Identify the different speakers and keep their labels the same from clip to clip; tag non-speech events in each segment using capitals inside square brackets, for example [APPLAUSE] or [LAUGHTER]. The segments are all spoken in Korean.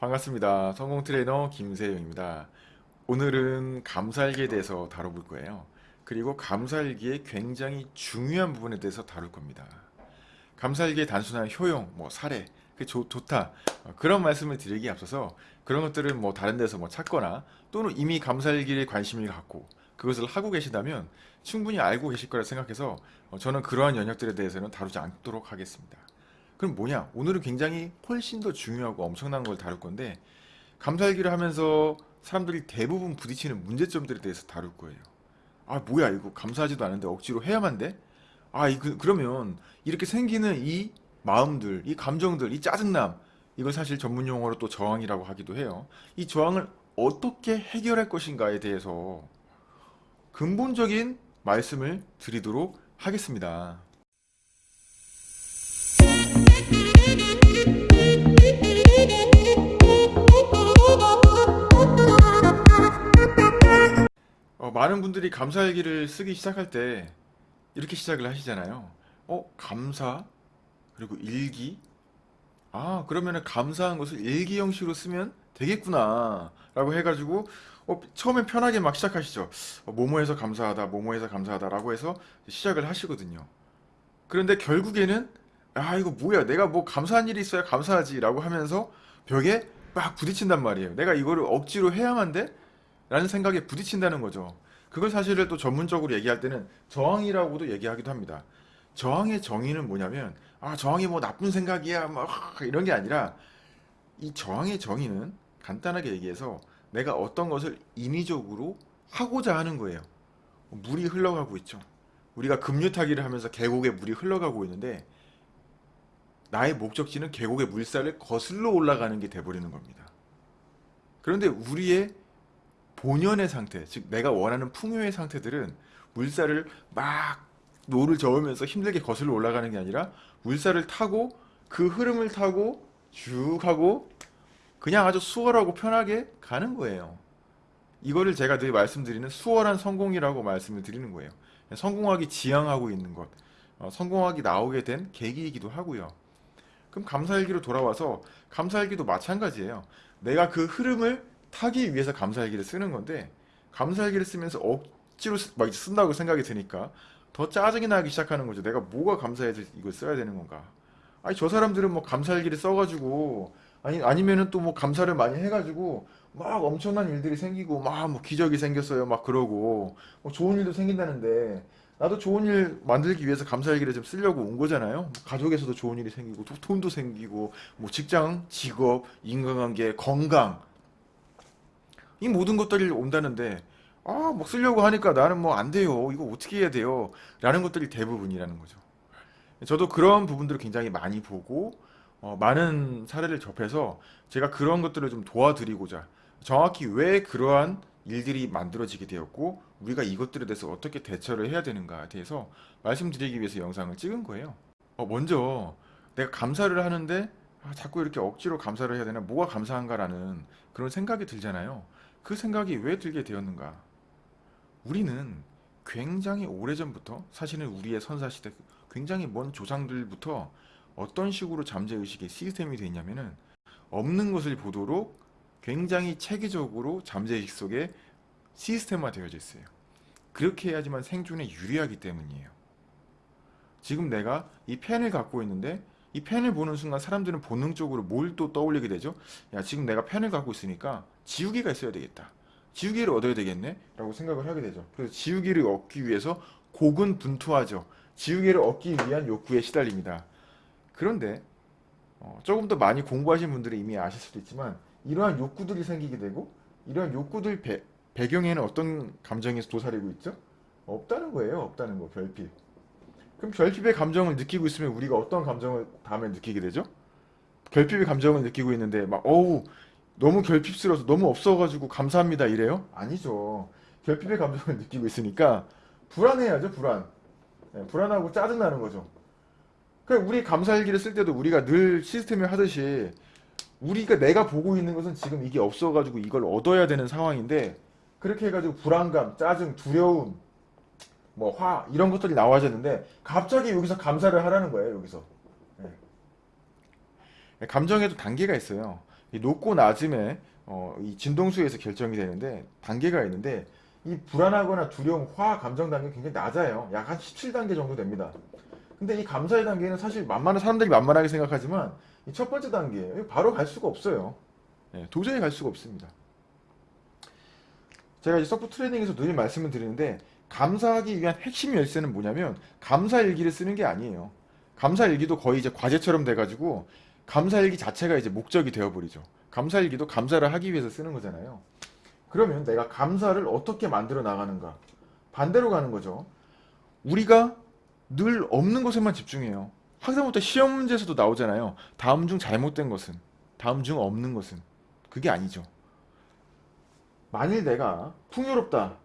Speaker 1: 반갑습니다. 성공 트레이너 김세영입니다. 오늘은 감사일기에 대해서 다뤄볼 거예요. 그리고 감사일기의 굉장히 중요한 부분에 대해서 다룰 겁니다. 감사일기의 단순한 효용, 뭐 사례, 그 좋, 좋다 어, 그런 말씀을 드리기 앞서서 그런 것들은 뭐 다른 데서 뭐 찾거나 또는 이미 감사일기에 관심을 갖고 그것을 하고 계시다면 충분히 알고 계실 거라 생각해서 어, 저는 그러한 영역들에 대해서는 다루지 않도록 하겠습니다. 그럼 뭐냐? 오늘은 굉장히 훨씬 더 중요하고 엄청난 걸 다룰 건데 감사일기를 하면서 사람들이 대부분 부딪히는 문제점들에 대해서 다룰 거예요. 아 뭐야 이거 감사하지도 않은데 억지로 해야만 돼? 아 이, 그, 그러면 이렇게 생기는 이 마음들, 이 감정들, 이 짜증남 이걸 사실 전문 용어로 또 저항이라고 하기도 해요. 이 저항을 어떻게 해결할 것인가에 대해서 근본적인 말씀을 드리도록 하겠습니다. 어, 많은 분들이 감사일기를 쓰기 시작할 때 이렇게 시작을 하시잖아요. 어, 감사, 그리고 일기. 아, 그러면은 감사한 것을 일기 형식으로 쓰면 되겠구나. 라고 해가지고, 어, 처음엔 편하게 막 시작하시죠. 어, 뭐뭐해서 감사하다, 뭐뭐해서 감사하다. 라고 해서 시작을 하시거든요. 그런데 결국에는, 아, 이거 뭐야. 내가 뭐 감사한 일이 있어야 감사하지. 라고 하면서 벽에 막 부딪힌단 말이에요. 내가 이거를 억지로 해야만 돼? 라는 생각에 부딪힌다는 거죠. 그걸 사실을 또 전문적으로 얘기할 때는 저항이라고도 얘기하기도 합니다. 저항의 정의는 뭐냐면 아 저항이 뭐 나쁜 생각이야 막 이런 게 아니라 이 저항의 정의는 간단하게 얘기해서 내가 어떤 것을 인위적으로 하고자 하는 거예요. 물이 흘러가고 있죠. 우리가 급류타기를 하면서 계곡에 물이 흘러가고 있는데 나의 목적지는 계곡의 물살을 거슬러 올라가는 게 돼버리는 겁니다. 그런데 우리의 본연의 상태, 즉 내가 원하는 풍요의 상태들은 물살을 막 노를 저으면서 힘들게 거슬러 올라가는 게 아니라 물살을 타고 그 흐름을 타고 쭉 하고 그냥 아주 수월하고 편하게 가는 거예요. 이거를 제가 늘 말씀드리는 수월한 성공이라고 말씀을 드리는 거예요. 성공하기 지향하고 있는 것, 어, 성공하기 나오게 된 계기이기도 하고요. 그럼 감사일기로 돌아와서 감사일기도 마찬가지예요. 내가 그 흐름을 타기 위해서 감사일기를 쓰는 건데 감사일기를 쓰면서 억지로 쓰- 막 쓴다고 생각이 드니까 더 짜증이 나기 시작하는 거죠. 내가 뭐가 감사해서 이걸 써야 되는 건가? 아니 저 사람들은 뭐 감사일기를 써가지고 아니 아니면은 또 뭐 감사를 많이 해가지고 막 엄청난 일들이 생기고 막 뭐 기적이 생겼어요 막 그러고 뭐 좋은 일도 생긴다는데 나도 좋은 일 만들기 위해서 감사일기를 좀 쓰려고 온 거잖아요. 뭐 가족에서도 좋은 일이 생기고 도- 돈도 생기고 뭐 직장, 직업, 인간관계, 건강 이 모든 것들이 온다는데 아, 막 쓰려고 하니까 나는 뭐 안 돼요. 이거 어떻게 해야 돼요? 라는 것들이 대부분이라는 거죠. 저도 그런 부분들을 굉장히 많이 보고 어, 많은 사례를 접해서 제가 그런 것들을 좀 도와드리고자 정확히 왜 그러한 일들이 만들어지게 되었고 우리가 이것들에 대해서 어떻게 대처를 해야 되는가에 대해서 말씀드리기 위해서 영상을 찍은 거예요. 어, 먼저 내가 감사를 하는데 아, 자꾸 이렇게 억지로 감사를 해야 되나? 뭐가 감사한가라는 그런 생각이 들잖아요. 그 생각이 왜 들게 되었는가? 우리는 굉장히 오래전부터 사실은 우리의 선사시대 굉장히 먼 조상들부터 어떤 식으로 잠재의식의 시스템이 되어 있냐면은 없는 것을 보도록 굉장히 체계적으로 잠재의식 속에 시스템화 되어져 있어요. 그렇게 해야지만 생존에 유리하기 때문이에요. 지금 내가 이 펜을 갖고 있는데 이 펜을 보는 순간 사람들은 본능적으로 뭘 또 떠올리게 되죠? 야, 지금 내가 펜을 갖고 있으니까 지우개가 있어야 되겠다. 지우개를 얻어야 되겠네? 라고 생각을 하게 되죠. 그래서 지우개를 얻기 위해서 고군분투하죠. 지우개를 얻기 위한 욕구에 시달립니다. 그런데 어, 조금 더 많이 공부하신 분들은 이미 아실 수도 있지만 이러한 욕구들이 생기게 되고 이러한 욕구들 배, 배경에는 어떤 감정이 도사리고 있죠? 없다는 거예요. 없다는 거, 별빛. 그럼 결핍의 감정을 느끼고 있으면 우리가 어떤 감정을 다음에 느끼게 되죠? 결핍의 감정을 느끼고 있는데 막 어우 너무 결핍스러워서 너무 없어가지고 감사합니다 이래요? 아니죠. 결핍의 감정을 느끼고 있으니까 불안해야죠 불안. 네, 불안하고 짜증나는 거죠. 그러니까 우리 감사일기를 쓸 때도 우리가 늘 시스템을 하듯이 우리가 내가 보고 있는 것은 지금 이게 없어가지고 이걸 얻어야 되는 상황인데 그렇게 해가지고 불안감, 짜증, 두려움, 뭐 화 이런 것들이 나와졌는데 갑자기 여기서 감사를 하라는 거예요 여기서 네. 감정에도 단계가 있어요 이 높고 낮음의 어, 이 진동수에서 결정이 되는데 단계가 있는데 이 불안하거나 두려움, 화 감정 단계 굉장히 낮아요. 약 한 17단계 정도 됩니다. 근데 이 감사의 단계는 사실 만만한 사람들이 만만하게 생각하지만 이 첫 번째 단계 바로 갈 수가 없어요. 예, 도저히 갈 수가 없습니다. 제가 이제 서프 트레이닝에서 늘 말씀을 드리는데 감사하기 위한 핵심 열쇠는 뭐냐면 감사 일기를 쓰는 게 아니에요. 감사 일기도 거의 이제 과제처럼 돼가지고 감사 일기 자체가 이제 목적이 되어버리죠. 감사 일기도 감사를 하기 위해서 쓰는 거잖아요. 그러면 내가 감사를 어떻게 만들어 나가는가? 반대로 가는 거죠. 우리가 늘 없는 것에만 집중해요. 학생부터 시험 문제에서도 나오잖아요. 다음 중 잘못된 것은, 다음 중 없는 것은. 그게 아니죠. 만일 내가 풍요롭다.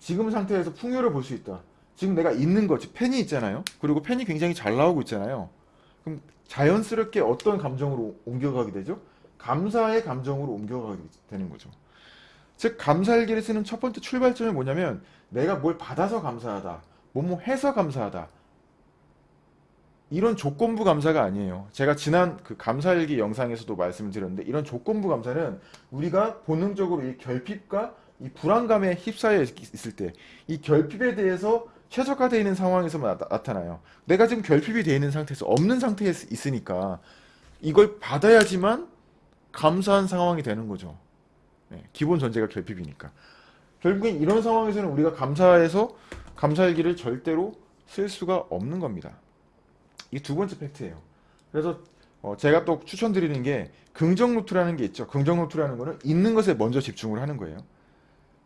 Speaker 1: 지금 상태에서 풍요를 볼 수 있다. 지금 내가 있는 거지. 펜이 있잖아요. 그리고 펜이 굉장히 잘 나오고 있잖아요. 그럼 자연스럽게 어떤 감정으로 옮겨가게 되죠? 감사의 감정으로 옮겨가게 되는 거죠. 즉 감사일기를 쓰는 첫 번째 출발점이 뭐냐면 내가 뭘 받아서 감사하다. 뭐뭐 해서 감사하다. 이런 조건부 감사가 아니에요. 제가 지난 그 감사일기 영상에서도 말씀을 드렸는데 이런 조건부 감사는 우리가 본능적으로 이 결핍과 이 불안감에 휩싸여 있- 있을 때 이 결핍에 대해서 최적화되어 있는 상황에서만 나, 타나요 내가 지금 결핍이 되어 있는 상태에서 없는 상태에 있- 있으니까 이걸 받아야지만 감사한 상황이 되는 거죠. 예, 기본 전제가 결핍이니까. 결국엔 이런 상황에서는 우리가 감사해서 감사일기를 절대로 쓸 수가 없는 겁니다. 이 두 번째 팩트예요. 그래서 어, 제가 또 추천드리는 게 긍정 노트라는 게 있죠. 긍정 노트라는 거는 있는 것에 먼저 집중을 하는 거예요.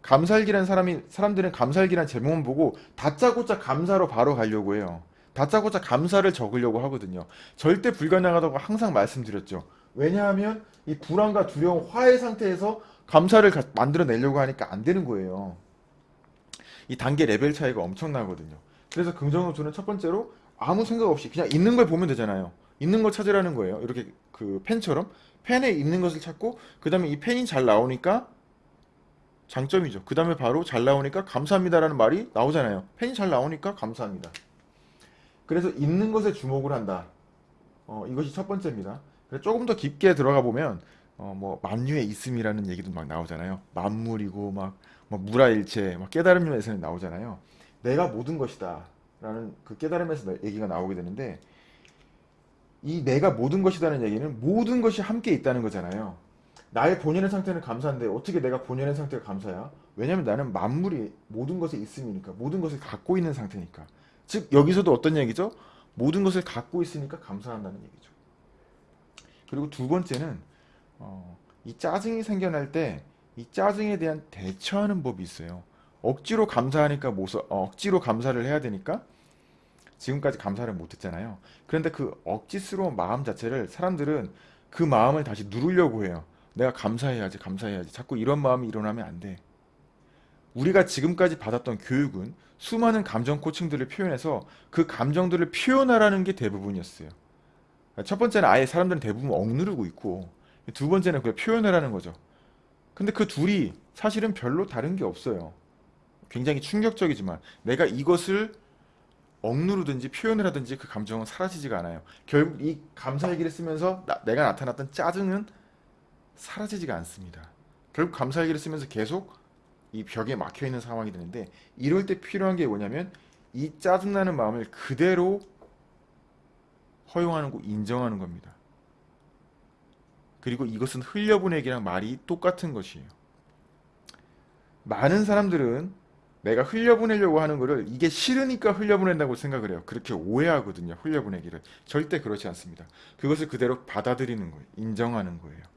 Speaker 1: 감사일기라는 사람이 사람들은 감사일기라는 제목만 보고 다짜고짜 감사로 바로 가려고 해요. 다짜고짜 감사를 적으려고 하거든요. 절대 불가능하다고 항상 말씀드렸죠. 왜냐하면 이 불안과 두려움, 화의 상태에서 감사를 가- 만들어내려고 하니까 안 되는 거예요. 이 단계 레벨 차이가 엄청나거든요. 그래서 긍정 노트는 첫 번째로 아무 생각 없이 그냥 있는 걸 보면 되잖아요. 있는 걸 찾으라는 거예요. 이렇게 그 펜처럼 펜에 있는 것을 찾고 그 다음에 이 펜이 잘 나오니까 장점이죠. 그 다음에 바로 잘 나오니까 감사합니다라는 말이 나오잖아요. 펜이 잘 나오니까 감사합니다. 그래서 있는 것에 주목을 한다. 어, 이것이 첫 번째입니다. 조금 더 깊게 들어가 보면 어, 뭐 만유의 있음이라는 얘기도 막 나오잖아요. 만물이고 막, 막 무라일체, 막 깨달음에서는 나오잖아요. 내가 모든 것이다 라는 그 깨달음에서 나- 얘기가 나오게 되는데 이 내가 모든 것이다는 얘기는 모든 것이 함께 있다는 거잖아요. 나의 본연의 상태는 감사한데 어떻게 내가 본연의 상태가 감사야? 왜냐면 나는 만물이 모든 것에 있음이니까 모든 것을 갖고 있는 상태니까. 즉 여기서도 어떤 얘기죠? 모든 것을 갖고 있으니까 감사한다는 얘기죠. 그리고 두 번째는 어, 이 짜증이 생겨날 때 이 짜증에 대한 대처하는 법이 있어요. 억지로 감사하니까 못 써- 어, 억지로 감사를 해야 되니까 지금까지 감사를 못했잖아요. 그런데 그 억지스러운 마음 자체를 사람들은 그 마음을 다시 누르려고 해요. 내가 감사해야지, 감사해야지. 자꾸 이런 마음이 일어나면 안 돼. 우리가 지금까지 받았던 교육은 수많은 감정 코칭들을 표현해서 그 감정들을 표현하라는 게 대부분이었어요. 첫 번째는 아예 사람들은 대부분 억누르고 있고 두 번째는 그걸 표현하라는 거죠. 근데 그 둘이 사실은 별로 다른 게 없어요. 굉장히 충격적이지만 내가 이것을 억누르든지 표현을 하든지 그 감정은 사라지지가 않아요. 결국 이 감사 얘기를 쓰면서 나- 내가 나타났던 짜증은 사라지지가 않습니다. 결국 감사 얘기를 쓰면서 계속 이 벽에 막혀 있는 상황이 되는데 이럴 때 필요한 게 뭐냐면 이 짜증나는 마음을 그대로 허용하는 거 인정하는 겁니다. 그리고 이것은 흘려보내기랑 말이 똑같은 것이에요. 많은 사람들은 내가 흘려보내려고 하는 거를 이게 싫으니까 흘려보낸다고 생각을 해요. 그렇게 오해하거든요. 흘려보내기를. 절대 그렇지 않습니다. 그것을 그대로 받아들이는 거예요. 인정하는 거예요.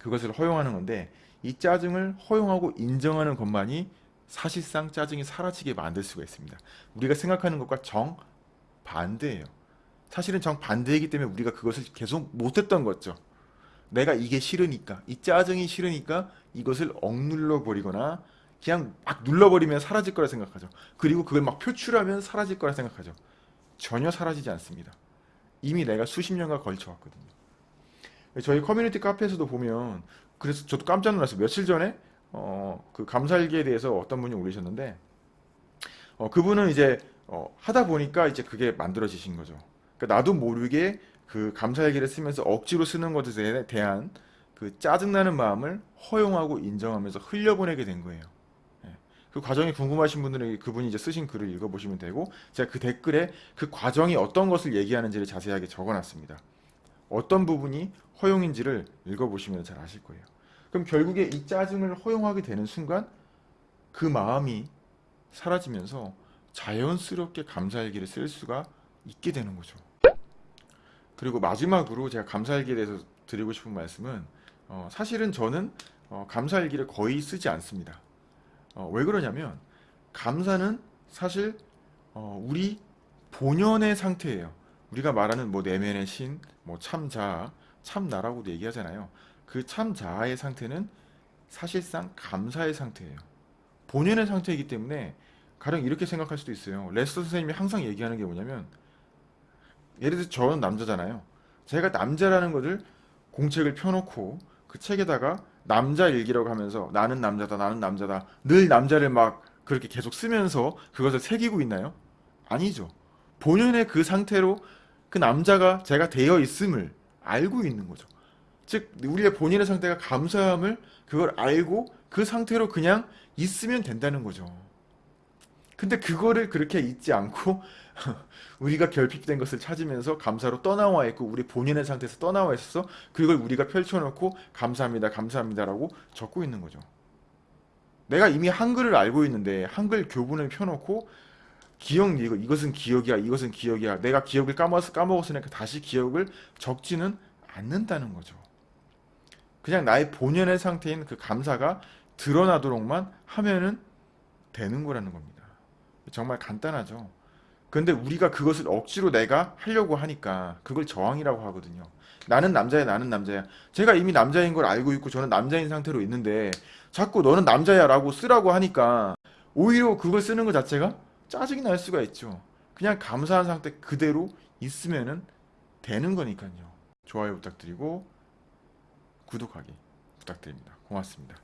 Speaker 1: 그것을 허용하는 건데 이 짜증을 허용하고 인정하는 것만이 사실상 짜증이 사라지게 만들 수가 있습니다. 우리가 생각하는 것과 정 반대예요. 사실은 정 반대이기 때문에 우리가 그것을 계속 못했던 거죠. 내가 이게 싫으니까, 이 짜증이 싫으니까 이것을 억눌러 버리거나 그냥 막 눌러버리면 사라질 거라 생각하죠. 그리고 그걸 막 표출하면 사라질 거라 생각하죠. 전혀 사라지지 않습니다. 이미 내가 수십 년간 걸쳐 왔거든요. 저희 커뮤니티 카페에서도 보면 그래서 저도 깜짝 놀랐어요. 며칠 전에 어, 그 감사일기에 대해서 어떤 분이 올리셨는데 어, 그분은 이제 어, 하다 보니까 이제 그게 만들어지신 거죠. 그러니까 나도 모르게 그 감사일기를 쓰면서 억지로 쓰는 것에 대한 그 짜증나는 마음을 허용하고 인정하면서 흘려보내게 된 거예요. 예. 그 과정이 궁금하신 분들은 그분이 이제 쓰신 글을 읽어보시면 되고 제가 그 댓글에 그 과정이 어떤 것을 얘기하는지를 자세하게 적어놨습니다. 어떤 부분이 허용인지를 읽어보시면 잘 아실 거예요. 그럼 결국에 이 짜증을 허용하게 되는 순간 그 마음이 사라지면서 자연스럽게 감사일기를 쓸 수가 있게 되는 거죠. 그리고 마지막으로 제가 감사일기에 대해서 드리고 싶은 말씀은 어, 사실은 저는 어, 감사일기를 거의 쓰지 않습니다. 어, 왜 그러냐면 감사는 사실 어, 우리 본연의 상태예요. 우리가 말하는 뭐 내면의 신, 뭐 참자, 참나라고도 얘기하잖아요. 그 참자의 상태는 사실상 감사의 상태예요. 본연의 상태이기 때문에 가령 이렇게 생각할 수도 있어요. 레스터 선생님이 항상 얘기하는 게 뭐냐면 예를 들어 저는 남자잖아요. 제가 남자라는 것을 공책을 펴놓고 그 책에다가 남자 일기라고 하면서 나는 남자다 나는 남자다 늘 남자를 막 그렇게 계속 쓰면서 그것을 새기고 있나요? 아니죠. 본연의 그 상태로 그 남자가 제가 되어 있음을 알고 있는 거죠. 즉 우리의 본인의 상태가 감사함을 그걸 알고 그 상태로 그냥 있으면 된다는 거죠. 근데 그거를 그렇게 잊지 않고 [LAUGHS] 우리가 결핍된 것을 찾으면서 감사로 떠나와 있고 우리 본인의 상태에서 떠나와 있어서 그걸 우리가 펼쳐놓고 감사합니다 감사합니다라고 적고 있는 거죠. 내가 이미 한글을 알고 있는데 한글 교본을 펴놓고 기억 이거 이것은 기억이야 이것은 기억이야 내가 기억을 까먹었, 까먹었으니까 다시 기억을 적지는 않는다는 거죠. 그냥 나의 본연의 상태인 그 감사가 드러나도록만 하면은 되는 거라는 겁니다. 정말 간단하죠. 근데 우리가 그것을 억지로 내가 하려고 하니까 그걸 저항이라고 하거든요. 나는 남자야, 나는 남자야. 제가 이미 남자인 걸 알고 있고 저는 남자인 상태로 있는데 자꾸 너는 남자야 라고 쓰라고 하니까 오히려 그걸 쓰는 것 자체가 짜증이 날 수가 있죠. 그냥 감사한 상태 그대로 있으면 되는 거니까요. 좋아요 부탁드리고 구독하기 부탁드립니다. 고맙습니다.